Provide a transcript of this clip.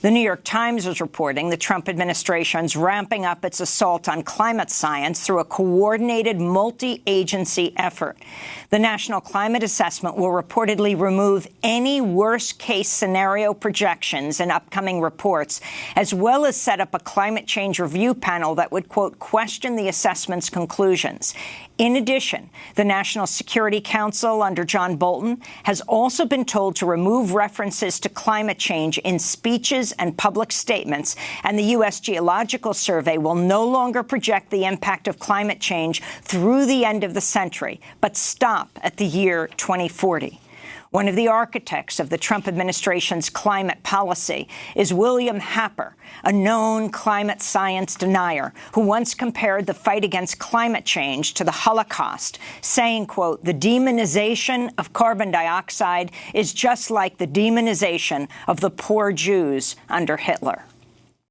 The New York Times is reporting the Trump administration's ramping up its assault on climate science through a coordinated multi-agency effort. The National Climate Assessment will reportedly remove any worst-case scenario projections in upcoming reports, as well as set up a climate change review panel that would, quote, question the assessment's conclusions. In addition, the National Security Council under John Bolton has also been told to remove references to climate change in speeches and public statements, and the U.S. Geological Survey will no longer project the impact of climate change through the end of the century, but stop at the year 2040. One of the architects of the Trump administration's climate policy is William Happer, a known climate science denier who once compared the fight against climate change to the Holocaust, saying, quote, the demonization of carbon dioxide is just like the demonization of the poor Jews under Hitler.